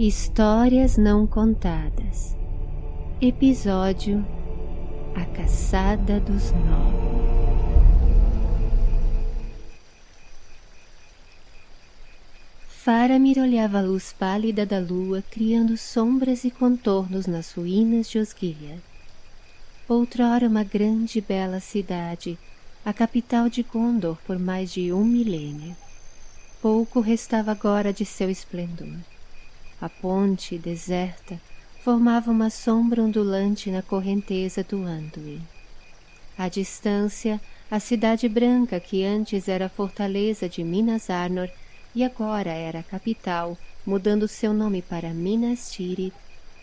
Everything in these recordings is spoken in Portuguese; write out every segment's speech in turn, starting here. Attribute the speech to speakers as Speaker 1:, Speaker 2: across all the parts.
Speaker 1: Histórias Não Contadas Episódio A Caçada dos Nove Faramir olhava a luz pálida da lua criando sombras e contornos nas ruínas de Osgiliath. Outrora uma grande e bela cidade, a capital de Gondor por mais de um milênio. Pouco restava agora de seu esplendor. A ponte, deserta, formava uma sombra ondulante na correnteza do Anduin. À distância, a cidade branca que antes era a fortaleza de Minas Arnor e agora era a capital, mudando seu nome para Minas Tirith,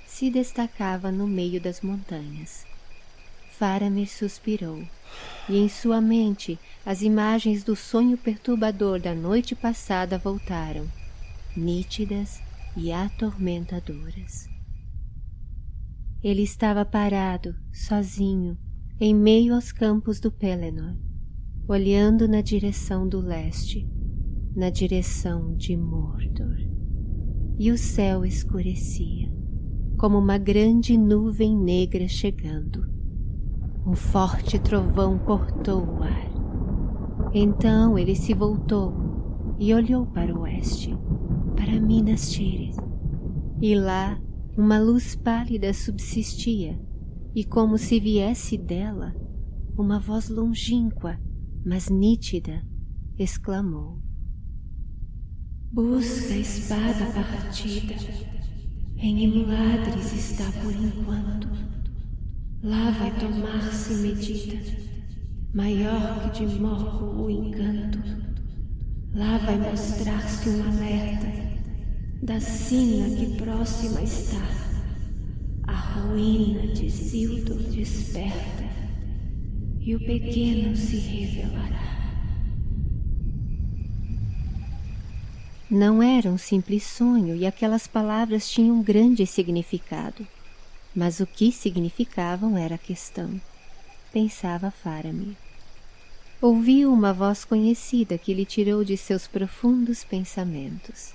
Speaker 1: se destacava no meio das montanhas. Faramir suspirou, e em sua mente as imagens do sonho perturbador da noite passada voltaram, nítidas e atormentadoras. Ele estava parado, sozinho, em meio aos campos do Pelennor, olhando na direção do leste, na direção de Mordor. E o céu escurecia, como uma grande nuvem negra chegando. Um forte trovão cortou o ar. Então ele se voltou e olhou para o oeste para Minas Tirith. E lá uma luz pálida subsistia, e como se viesse dela, uma voz longínqua, mas nítida, exclamou. Busca a espada partida, em Imladres está por enquanto. Lá vai tomar-se medida, maior que de Morgo o encanto. Lá vai mostrar-se um alerta da sina que próxima está, a ruína de Sildur desperta, e o pequeno se revelará. Não era um simples sonho e aquelas palavras tinham um grande significado. Mas o que significavam era a questão, pensava Faramir. Ouviu uma voz conhecida que lhe tirou de seus profundos pensamentos.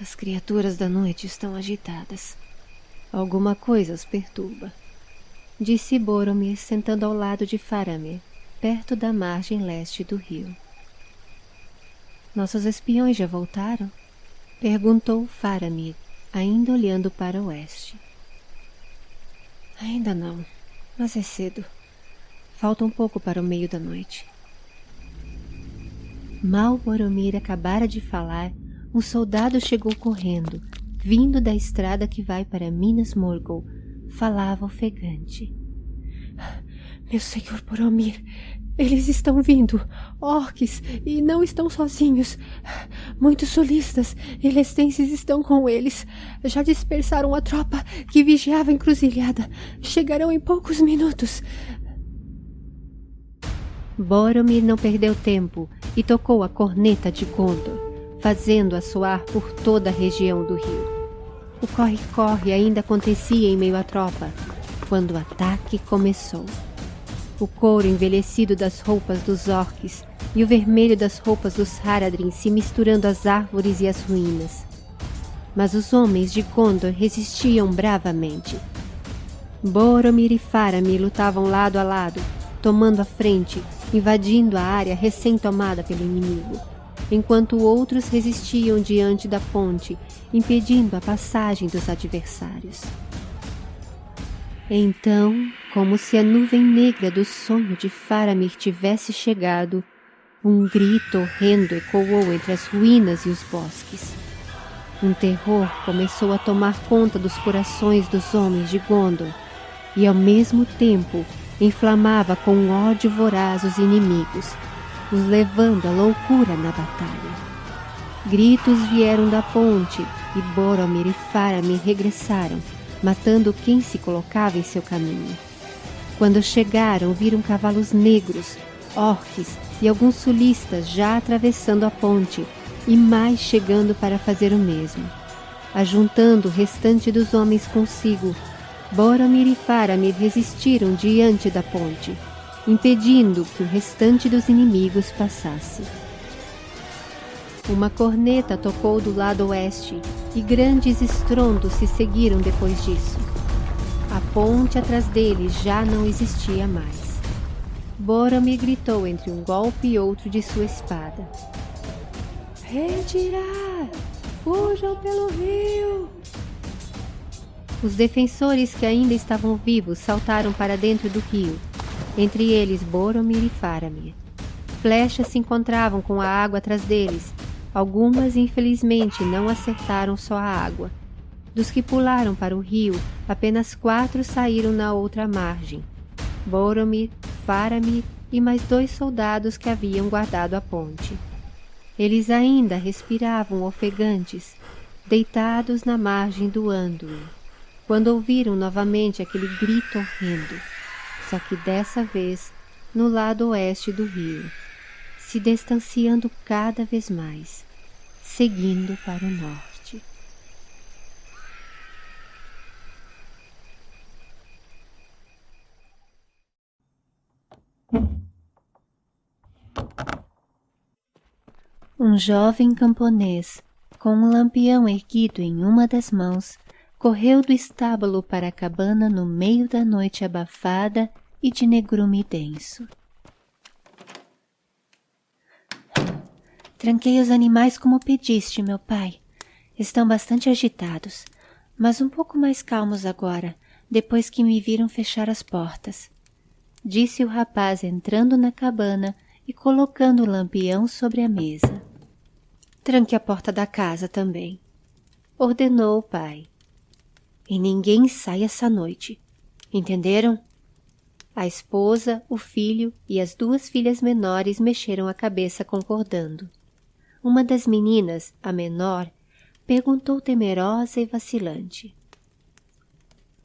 Speaker 1: As criaturas da noite estão agitadas. Alguma coisa as perturba. Disse Boromir sentando ao lado de Faramir, perto da margem leste do rio. Nossos espiões já voltaram? Perguntou Faramir, ainda olhando para o oeste. Ainda não, mas é cedo. Falta um pouco para o meio da noite. Mal Boromir acabara de falar, um soldado chegou correndo, vindo da estrada que vai para Minas Morgul. Falava ofegante. Meu senhor Boromir, eles estão vindo, orques, e não estão sozinhos. Muitos solistas e lestenses estão com eles. Já dispersaram a tropa que vigiava a encruzilhada. Chegarão em poucos minutos. Boromir não perdeu tempo e tocou a corneta de Gondor, fazendo-a soar por toda a região do rio. O corre-corre ainda acontecia em meio à tropa, quando o ataque começou. O couro envelhecido das roupas dos orques e o vermelho das roupas dos Haradrim se misturando às árvores e às ruínas. Mas os homens de Gondor resistiam bravamente. Boromir e Faramir lutavam lado a lado, tomando a frente invadindo a área recém-tomada pelo inimigo, enquanto outros resistiam diante da ponte, impedindo a passagem dos adversários. Então, como se a nuvem negra do sonho de Faramir tivesse chegado, um grito horrendo ecoou entre as ruínas e os bosques. Um terror começou a tomar conta dos corações dos homens de Gondor, e ao mesmo tempo inflamava com ódio voraz os inimigos, os levando à loucura na batalha. Gritos vieram da ponte e Boromir e Faramir regressaram, matando quem se colocava em seu caminho. Quando chegaram, viram cavalos negros, orques e alguns sulistas já atravessando a ponte e mais chegando para fazer o mesmo. Ajuntando o restante dos homens consigo, Boromir e Faramir resistiram diante da ponte, impedindo que o restante dos inimigos passasse. Uma corneta tocou do lado oeste e grandes estrondos se seguiram depois disso. A ponte atrás deles já não existia mais. Boromir gritou entre um golpe e outro de sua espada. Retirar! Fujam pelo rio! Os defensores que ainda estavam vivos saltaram para dentro do rio, entre eles Boromir e Faramir. Flechas se encontravam com a água atrás deles. Algumas, infelizmente, não acertaram só a água. Dos que pularam para o rio, apenas quatro saíram na outra margem. Boromir, Faramir e mais dois soldados que haviam guardado a ponte. Eles ainda respiravam ofegantes, deitados na margem do Anduin, quando ouviram novamente aquele grito horrendo, só que dessa vez no lado oeste do rio se distanciando cada vez mais, seguindo para o norte. Um jovem camponês, com um lampião erguido em uma das mãos, correu do estábulo para a cabana no meio da noite abafada e de negrume denso. Tranquei os animais como pediste, meu pai. Estão bastante agitados, mas um pouco mais calmos agora, depois que me viram fechar as portas. Disse o rapaz entrando na cabana e colocando o lampião sobre a mesa. Tranque a porta da casa também, ordenou o pai. E ninguém sai essa noite, entenderam? A esposa, o filho e as duas filhas menores mexeram a cabeça concordando. Uma das meninas, a menor, perguntou temerosa e vacilante.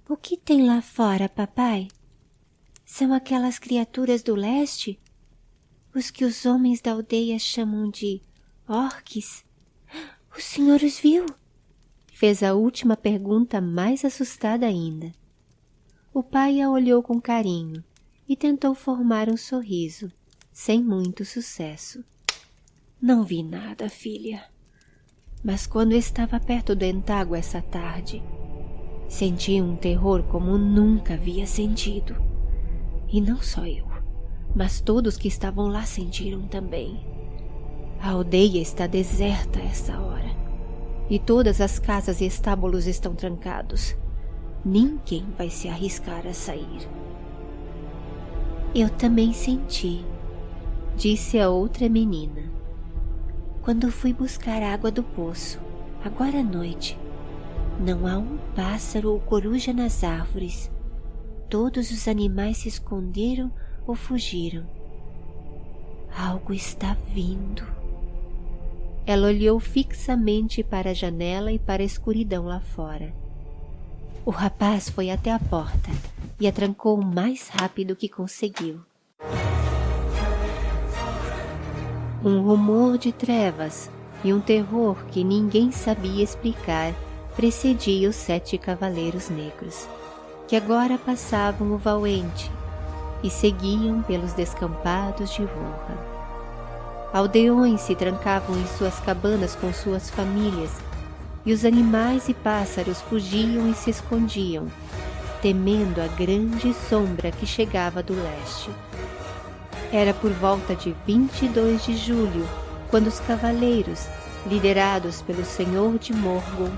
Speaker 1: O que tem lá fora, papai? São aquelas criaturas do leste? Os que os homens da aldeia chamam de orques? O senhor os viu? Fez a última pergunta mais assustada ainda. O pai a olhou com carinho e tentou formar um sorriso, sem muito sucesso. Não vi nada, filha. Mas quando estava perto do entágua essa tarde, senti um terror como nunca havia sentido. E não só eu, mas todos que estavam lá sentiram também. A aldeia está deserta a essa hora. E todas as casas e estábulos estão trancados. Ninguém vai se arriscar a sair. Eu também senti, disse a outra menina quando fui buscar água do poço, agora à noite. Não há um pássaro ou coruja nas árvores. Todos os animais se esconderam ou fugiram. Algo está vindo. Ela olhou fixamente para a janela e para a escuridão lá fora. O rapaz foi até a porta e a trancou o mais rápido que conseguiu. Um rumor de trevas e um terror que ninguém sabia explicar precedia os sete cavaleiros negros, que agora passavam o Valente e seguiam pelos descampados de Rohan. Aldeões se trancavam em suas cabanas com suas famílias, e os animais e pássaros fugiam e se escondiam, temendo a grande sombra que chegava do leste. Era por volta de 22 de julho, quando os cavaleiros, liderados pelo senhor de Morgul,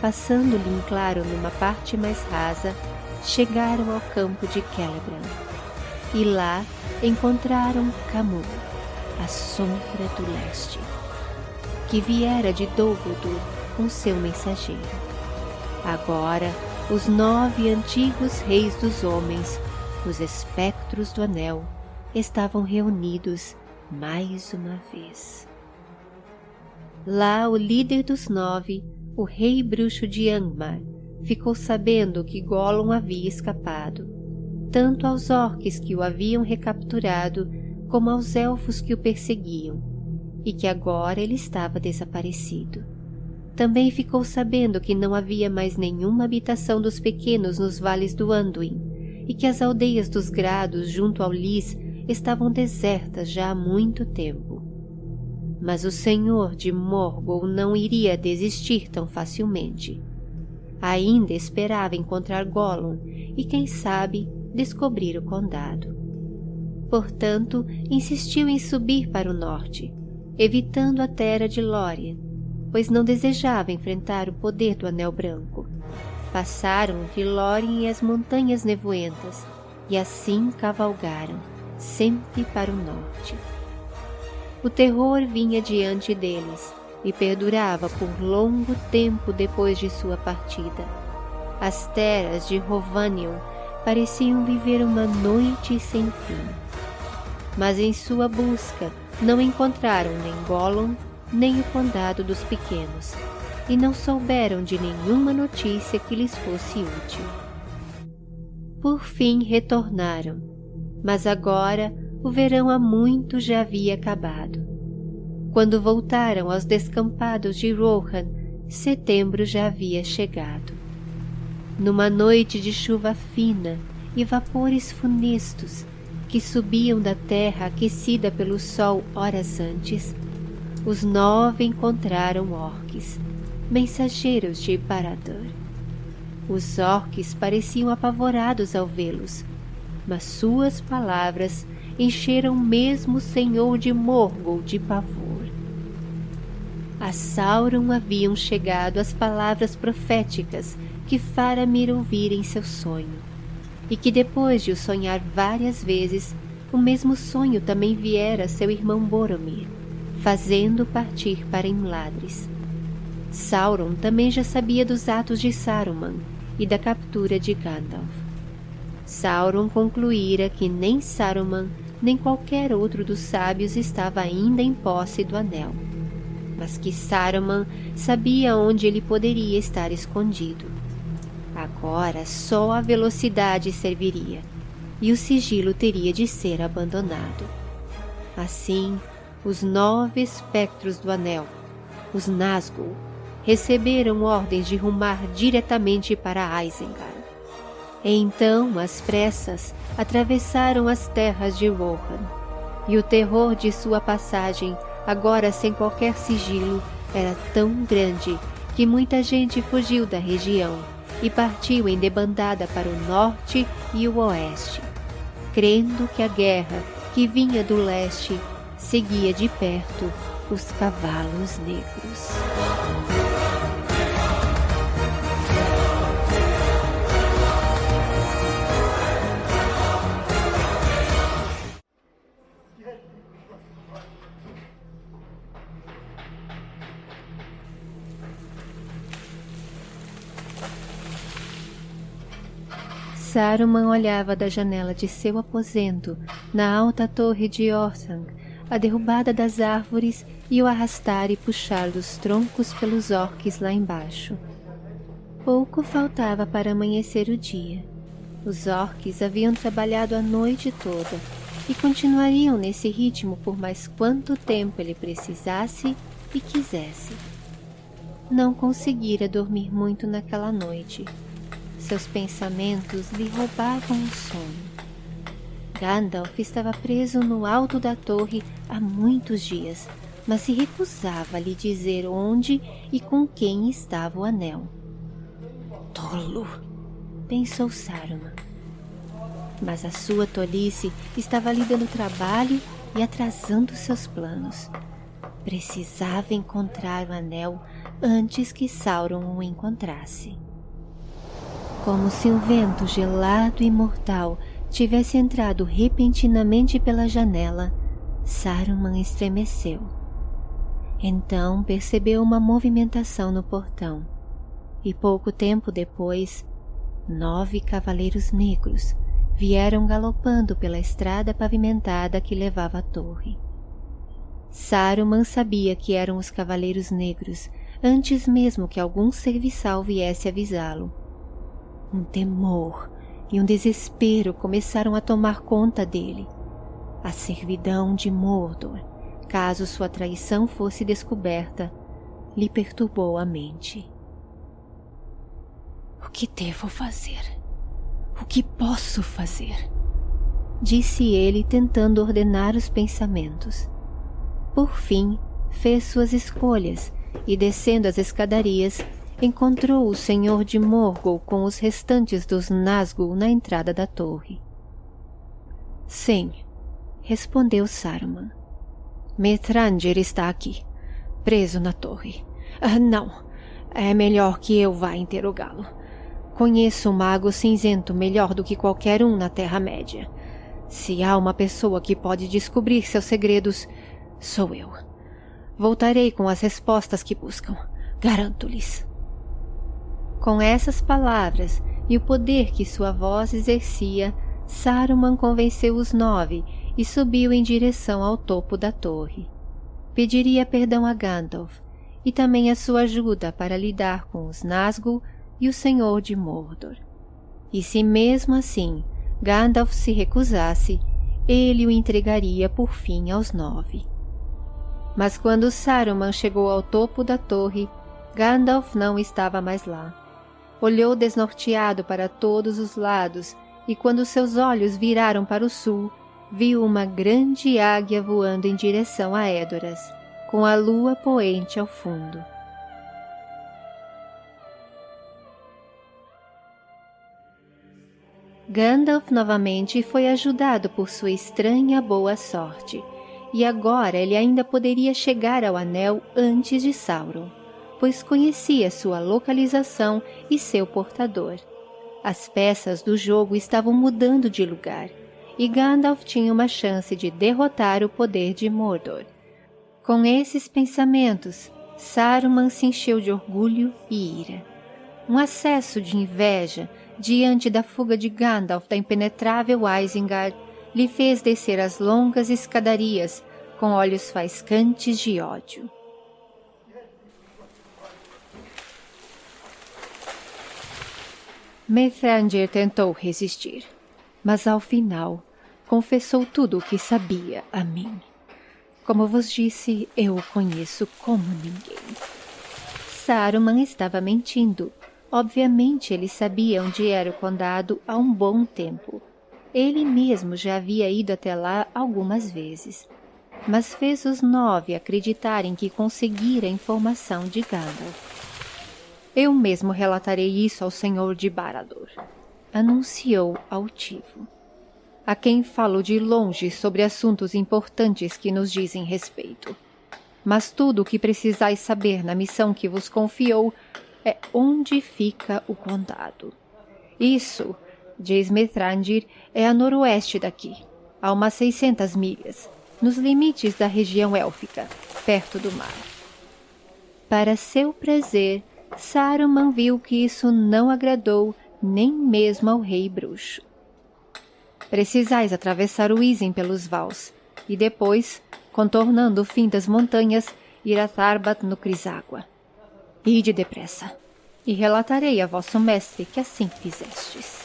Speaker 1: passando-lhe em claro numa parte mais rasa, chegaram ao campo de Celebrind. E lá encontraram Camus, a sombra do leste, que viera de Dol Guldur com seu mensageiro. Agora, os nove antigos reis dos homens, os espectros do anel, estavam reunidos mais uma vez. Lá o líder dos nove, o rei bruxo de Angmar, ficou sabendo que Gollum havia escapado, tanto aos orques que o haviam recapturado, como aos elfos que o perseguiam, e que agora ele estava desaparecido. Também ficou sabendo que não havia mais nenhuma habitação dos pequenos nos vales do Anduin, e que as aldeias dos grados junto ao Lis estavam desertas já há muito tempo. Mas o senhor de Morgul não iria desistir tão facilmente. Ainda esperava encontrar Gollum e, quem sabe, descobrir o condado. Portanto, insistiu em subir para o norte, evitando a terra de Lórien, pois não desejava enfrentar o poder do Anel Branco. Passaram entre Lórien e as Montanhas Nevoentas, e assim cavalgaram, sempre para o norte. O terror vinha diante deles e perdurava por longo tempo depois de sua partida. As terras de Rovanion pareciam viver uma noite sem fim. Mas em sua busca não encontraram nem Gollum, nem o Condado dos Pequenos, e não souberam de nenhuma notícia que lhes fosse útil. Por fim retornaram, mas agora o verão há muito já havia acabado. Quando voltaram aos descampados de Rohan, setembro já havia chegado. Numa noite de chuva fina e vapores funestos que subiam da terra aquecida pelo sol horas antes, os nove encontraram orques, mensageiros de Baradur. Os orques pareciam apavorados ao vê-los, mas suas palavras encheram mesmo o senhor de Morgul de pavor. A Sauron haviam chegado as palavras proféticas que Faramir ouvira em seu sonho, e que depois de o sonhar várias vezes, o mesmo sonho também viera a seu irmão Boromir, fazendo partir para Imladris. Sauron também já sabia dos atos de Saruman e da captura de Gandalf. Sauron concluíra que nem Saruman nem qualquer outro dos sábios estava ainda em posse do anel, mas que Saruman sabia onde ele poderia estar escondido. Agora só a velocidade serviria, e o sigilo teria de ser abandonado. Assim, os nove espectros do anel, os Nazgûl, receberam ordens de rumar diretamente para Isengard. Então, às pressas, atravessaram as terras de Rohan, e o terror de sua passagem, agora sem qualquer sigilo, era tão grande que muita gente fugiu da região e partiu em debandada para o norte e o oeste, crendo que a guerra, que vinha do leste, seguia de perto os cavalos negros. Saruman olhava da janela de seu aposento, na alta torre de Orthanc, a derrubada das árvores e o arrastar e puxar dos troncos pelos orques lá embaixo. Pouco faltava para amanhecer o dia. Os orques haviam trabalhado a noite toda e continuariam nesse ritmo por mais quanto tempo ele precisasse e quisesse. Não conseguira dormir muito naquela noite seus pensamentos lhe roubavam o sono. Gandalf estava preso no alto da torre há muitos dias, mas se recusava a lhe dizer onde e com quem estava o anel. Tolo! pensou Saruman. Mas a sua tolice estava lhe dando trabalho e atrasando seus planos. Precisava encontrar o anel antes que Sauron o encontrasse como se um vento gelado e mortal tivesse entrado repentinamente pela janela, Saruman estremeceu. Então percebeu uma movimentação no portão, e pouco tempo depois, nove cavaleiros negros vieram galopando pela estrada pavimentada que levava à torre. Saruman sabia que eram os cavaleiros negros antes mesmo que algum serviçal viesse avisá-lo um temor e um desespero começaram a tomar conta dele. A servidão de Mordor, caso sua traição fosse descoberta, lhe perturbou a mente. O que devo fazer? O que posso fazer? Disse ele, tentando ordenar os pensamentos. Por fim, fez suas escolhas e, descendo as escadarias, encontrou o senhor de Morgul com os restantes dos Nazgûl na entrada da torre. Sim, respondeu Saruman. Metranger está aqui, preso na torre. Ah, não, é melhor que eu vá interrogá-lo. Conheço o mago cinzento melhor do que qualquer um na Terra-média. Se há uma pessoa que pode descobrir seus segredos, sou eu. Voltarei com as respostas que buscam. Garanto-lhes. Com essas palavras e o poder que sua voz exercia, Saruman convenceu os nove e subiu em direção ao topo da torre. Pediria perdão a Gandalf e também a sua ajuda para lidar com os Nazgûl e o Senhor de Mordor. E se mesmo assim Gandalf se recusasse, ele o entregaria por fim aos nove. Mas quando Saruman chegou ao topo da torre, Gandalf não estava mais lá. Olhou desnorteado para todos os lados e quando seus olhos viraram para o sul, viu uma grande águia voando em direção a Édoras, com a lua poente ao fundo. Gandalf novamente foi ajudado por sua estranha boa sorte, e agora ele ainda poderia chegar ao Anel antes de Sauron, pois conhecia sua localização e seu portador. As peças do jogo estavam mudando de lugar, e Gandalf tinha uma chance de derrotar o poder de Mordor. Com esses pensamentos, Saruman se encheu de orgulho e ira. Um acesso de inveja diante da fuga de Gandalf da impenetrável Isengard lhe fez descer as longas escadarias com olhos faiscantes de ódio. Mithrandir tentou resistir, mas ao final confessou tudo o que sabia a mim. Como vos disse, eu o conheço como ninguém. Saruman estava mentindo. Obviamente ele sabia onde era o condado há um bom tempo. Ele mesmo já havia ido até lá algumas vezes. Mas fez os nove acreditarem que conseguira a informação de Gandalf. Eu mesmo relatarei isso ao senhor de Barador, anunciou altivo. A quem falo de longe sobre assuntos importantes que nos dizem respeito. Mas tudo o que precisais saber na missão que vos confiou é onde fica o condado. Isso, diz Mithrandir, é a noroeste daqui, a umas seiscentas milhas, nos limites da região élfica, perto do mar. Para seu prazer, Saruman viu que isso não agradou nem mesmo ao rei bruxo. Precisais atravessar o Isen pelos vals, e depois, contornando o fim das montanhas, ir a Tarbat no Criságua. Ide depressa, e relatarei a vosso mestre que assim fizestes.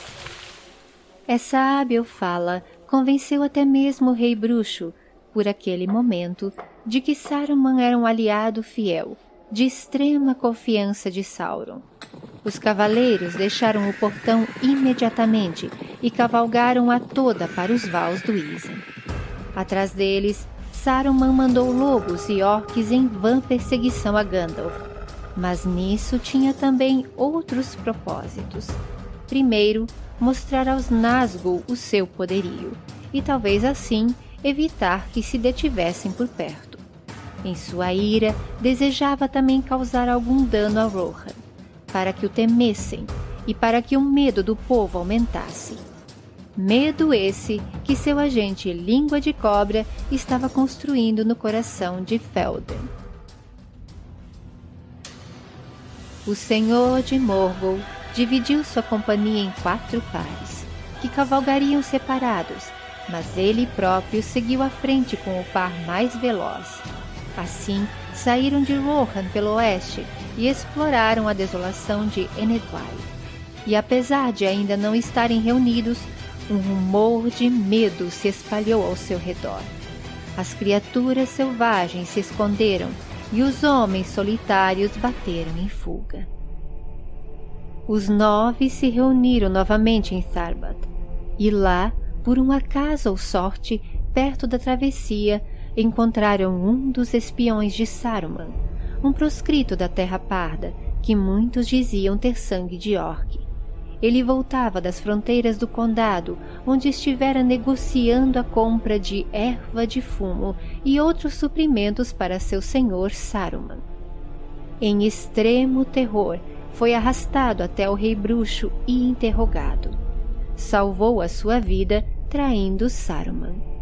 Speaker 1: Essa hábil fala convenceu até mesmo o rei bruxo, por aquele momento, de que Saruman era um aliado fiel, de extrema confiança de Sauron. Os cavaleiros deixaram o portão imediatamente e cavalgaram a toda para os vals do Isen. Atrás deles, Saruman mandou lobos e orques em vã perseguição a Gandalf, mas nisso tinha também outros propósitos. Primeiro, mostrar aos Nazgûl o seu poderio, e talvez assim evitar que se detivessem por perto. Em sua ira, desejava também causar algum dano a Rohan, para que o temessem e para que o medo do povo aumentasse. Medo esse que seu agente Língua de Cobra estava construindo no coração de Felden. O senhor de Morgul dividiu sua companhia em quatro pares, que cavalgariam separados, mas ele próprio seguiu à frente com o par mais veloz, Assim, saíram de Rohan pelo oeste e exploraram a desolação de Enedwai. E apesar de ainda não estarem reunidos, um rumor de medo se espalhou ao seu redor. As criaturas selvagens se esconderam e os homens solitários bateram em fuga. Os nove se reuniram novamente em Sarbat, e lá, por um acaso ou sorte, perto da travessia, encontraram um dos espiões de Saruman, um proscrito da Terra Parda, que muitos diziam ter sangue de orc. Ele voltava das fronteiras do condado, onde estivera negociando a compra de erva de fumo e outros suprimentos para seu senhor Saruman. Em extremo terror, foi arrastado até o rei bruxo e interrogado. Salvou a sua vida traindo Saruman.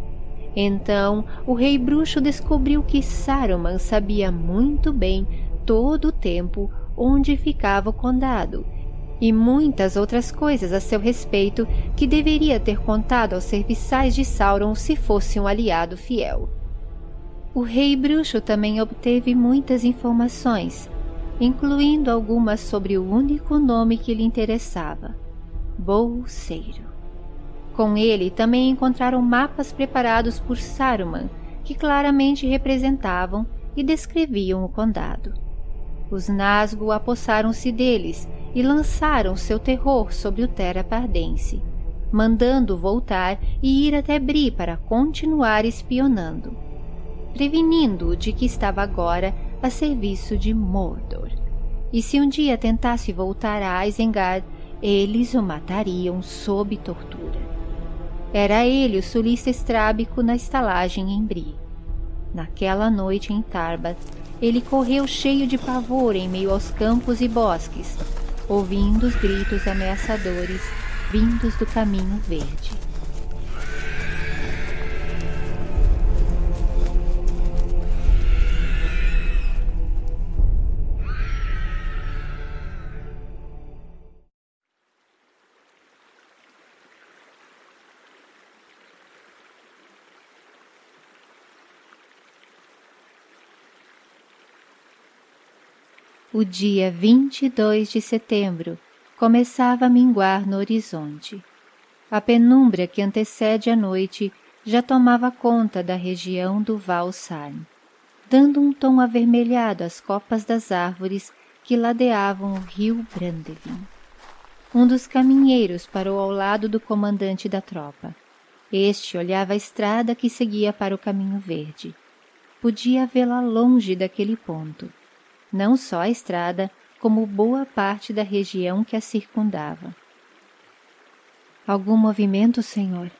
Speaker 1: Então, o rei bruxo descobriu que Saruman sabia muito bem todo o tempo onde ficava o condado e muitas outras coisas a seu respeito que deveria ter contado aos serviçais de Sauron se fosse um aliado fiel. O rei bruxo também obteve muitas informações, incluindo algumas sobre o único nome que lhe interessava, Bolseiro. Com ele também encontraram mapas preparados por Saruman, que claramente representavam e descreviam o condado. Os Nazgûl apossaram-se deles e lançaram seu terror sobre o Terra Pardense, mandando voltar e ir até Bri para continuar espionando, prevenindo-o de que estava agora a serviço de Mordor. E se um dia tentasse voltar a Isengard, eles o matariam sob tortura. Era ele o sulista estrábico na estalagem em Bri. Naquela noite em Tarbat, ele correu cheio de pavor em meio aos campos e bosques, ouvindo os gritos ameaçadores vindos do caminho verde. O dia 22 de setembro começava a minguar no horizonte. A penumbra que antecede a noite já tomava conta da região do Val Sarn, dando um tom avermelhado às copas das árvores que ladeavam o rio Brandevin. Um dos caminheiros parou ao lado do comandante da tropa. Este olhava a estrada que seguia para o caminho verde. Podia vê-la longe daquele ponto não só a estrada, como boa parte da região que a circundava. Algum movimento, senhor?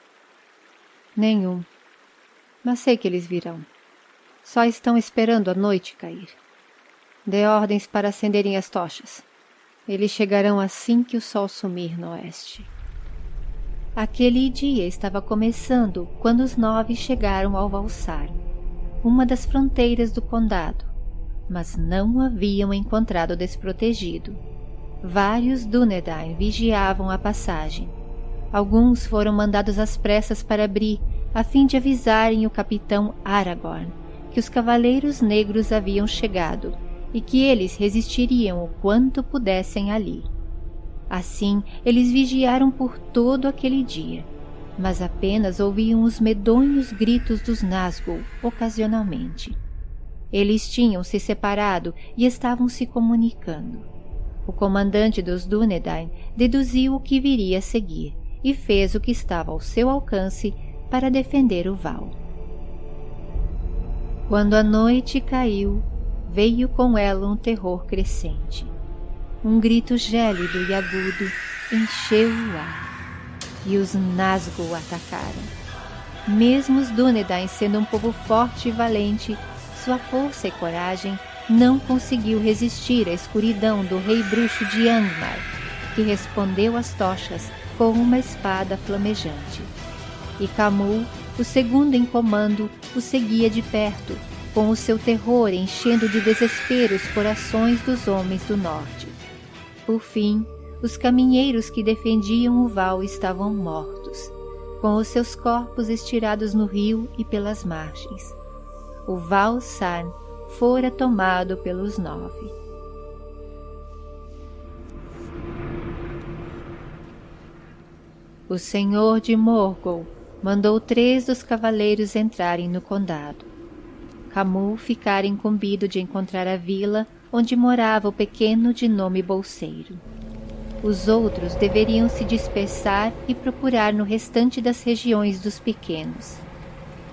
Speaker 1: Nenhum. Mas sei que eles virão. Só estão esperando a noite cair. Dê ordens para acenderem as tochas. Eles chegarão assim que o sol sumir no oeste. Aquele dia estava começando quando os nove chegaram ao Valsar, uma das fronteiras do condado, mas não o haviam encontrado desprotegido. Vários Dúnedain vigiavam a passagem. Alguns foram mandados às pressas para abrir, a fim de avisarem o capitão Aragorn que os cavaleiros negros haviam chegado e que eles resistiriam o quanto pudessem ali. Assim, eles vigiaram por todo aquele dia, mas apenas ouviam os medonhos gritos dos Nazgûl ocasionalmente. Eles tinham se separado e estavam se comunicando. O comandante dos Dúnedain deduziu o que viria a seguir e fez o que estava ao seu alcance para defender o Val. Quando a noite caiu, veio com ela um terror crescente. Um grito gélido e agudo encheu o ar, e os Nazgûl atacaram. Mesmo os Dúnedain sendo um povo forte e valente, sua força e coragem, não conseguiu resistir à escuridão do rei bruxo de Angmar, que respondeu às tochas com uma espada flamejante. E Camus, o segundo em comando, o seguia de perto, com o seu terror enchendo de desespero os corações dos homens do norte. Por fim, os caminheiros que defendiam o val estavam mortos, com os seus corpos estirados no rio e pelas margens o Valsarn fora tomado pelos nove. O senhor de Morgul mandou três dos cavaleiros entrarem no condado. Camu ficara incumbido de encontrar a vila onde morava o pequeno de nome Bolseiro. Os outros deveriam se dispersar e procurar no restante das regiões dos pequenos.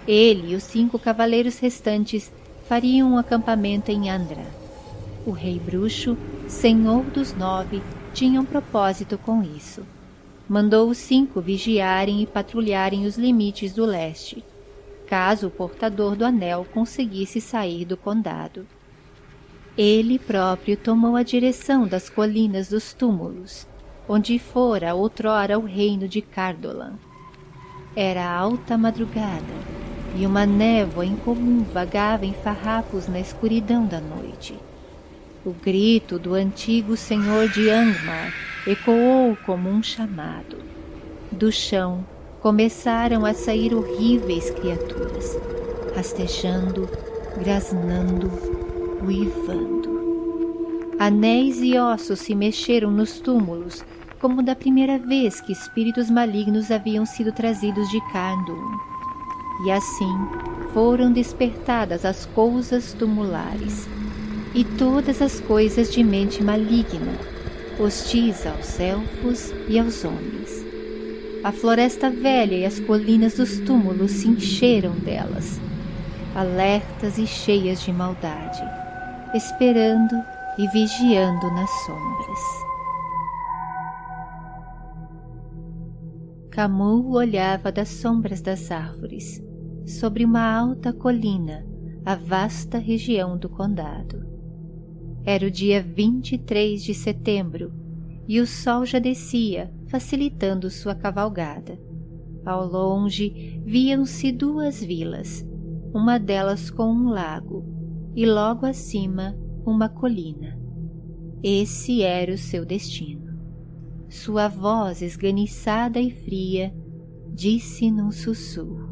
Speaker 1: Ele e os cinco cavaleiros restantes fariam um acampamento em Andra. O rei bruxo, senhor dos nove, tinha um propósito com isso. Mandou os cinco vigiarem e patrulharem os limites do leste, caso o portador do anel conseguisse sair do condado. Ele próprio tomou a direção das colinas dos túmulos, onde fora outrora o reino de Cardolan. Era alta madrugada, e uma névoa incomum vagava em farrapos na escuridão da noite. O grito do antigo senhor de Angmar ecoou como um chamado. Do chão começaram a sair horríveis criaturas, rastejando, grasnando, uivando. Anéis e ossos se mexeram nos túmulos, como da primeira vez que espíritos malignos haviam sido trazidos de Kandun. E assim foram despertadas as coisas tumulares, e todas as coisas de mente maligna, hostis aos elfos e aos homens. A floresta velha e as colinas dos túmulos se encheram delas, alertas e cheias de maldade, esperando e vigiando nas sombras. Camus olhava das sombras das árvores, sobre uma alta colina, a vasta região do condado. Era o dia 23 de setembro e o sol já descia, facilitando sua cavalgada. Ao longe viam-se duas vilas, uma delas com um lago e logo acima uma colina. Esse era o seu destino. Sua voz esganiçada e fria disse num sussurro: